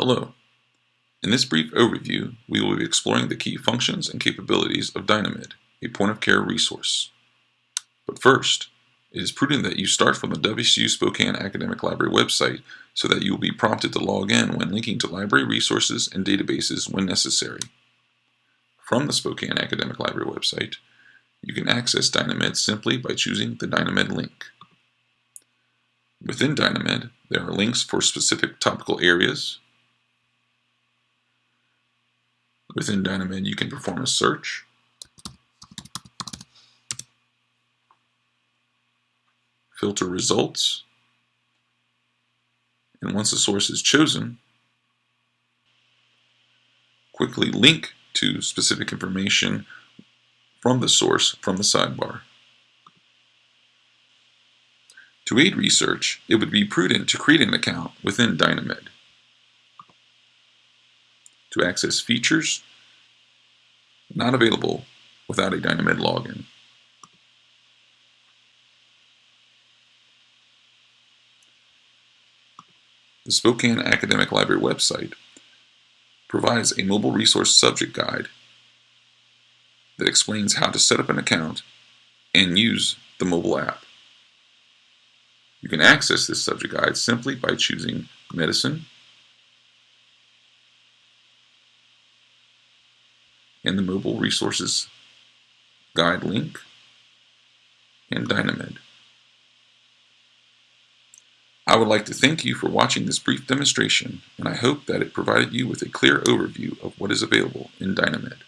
Hello. In this brief overview, we will be exploring the key functions and capabilities of Dynamed, a point-of-care resource. But first, it is prudent that you start from the WSU Spokane Academic Library website so that you will be prompted to log in when linking to library resources and databases when necessary. From the Spokane Academic Library website, you can access Dynamed simply by choosing the Dynamed link. Within Dynamed, there are links for specific topical areas, Within Dynamed, you can perform a search. Filter results. And once a source is chosen, quickly link to specific information from the source from the sidebar. To aid research, it would be prudent to create an account within Dynamed to access features not available without a Dynamed login. The Spokane Academic Library website provides a mobile resource subject guide that explains how to set up an account and use the mobile app. You can access this subject guide simply by choosing Medicine and the Mobile Resources Guide link and Dynamed. I would like to thank you for watching this brief demonstration and I hope that it provided you with a clear overview of what is available in Dynamed.